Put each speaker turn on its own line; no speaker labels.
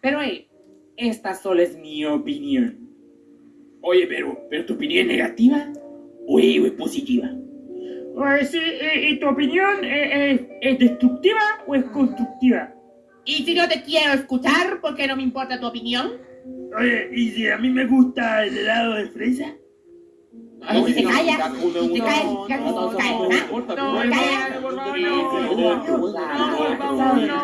Pero hey, esta solo es mi opinión.
Oye, pero, pero tu opinión es negativa o es, positiva?
Eh, sí, ¿y tu opinión eh, es destructiva o es constructiva?
Y si no te quiero escuchar, ¿por qué no me importa tu opinión?
Oye, ¿y si a mí me gusta el helado de fresa?
Y si
no, no, no, no, no,
No,
No,
no.
no,
No, no, no, no, no.